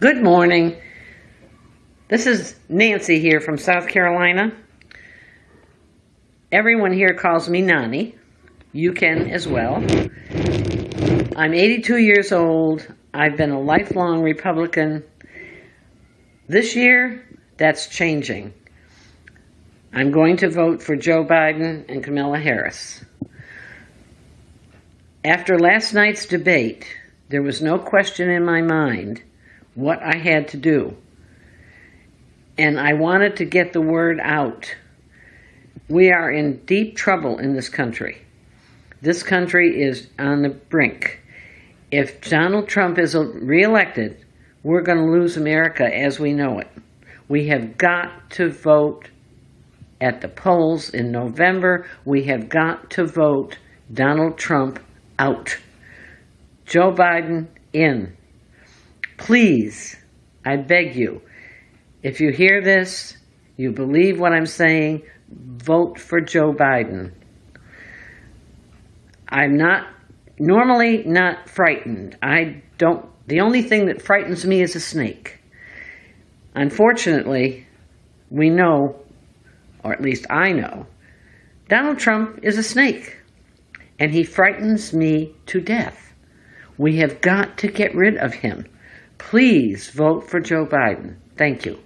Good morning. This is Nancy here from South Carolina. Everyone here calls me Nani. You can as well. I'm 82 years old. I've been a lifelong Republican. This year, that's changing. I'm going to vote for Joe Biden and Kamala Harris. After last night's debate, there was no question in my mind what I had to do. And I wanted to get the word out. We are in deep trouble in this country. This country is on the brink. If Donald Trump is reelected, we're going to lose America as we know it. We have got to vote at the polls in November. We have got to vote Donald Trump out. Joe Biden in. Please, I beg you, if you hear this, you believe what I'm saying, vote for Joe Biden. I'm not normally not frightened. I don't, the only thing that frightens me is a snake. Unfortunately, we know, or at least I know, Donald Trump is a snake, and he frightens me to death. We have got to get rid of him. Please vote for Joe Biden. Thank you.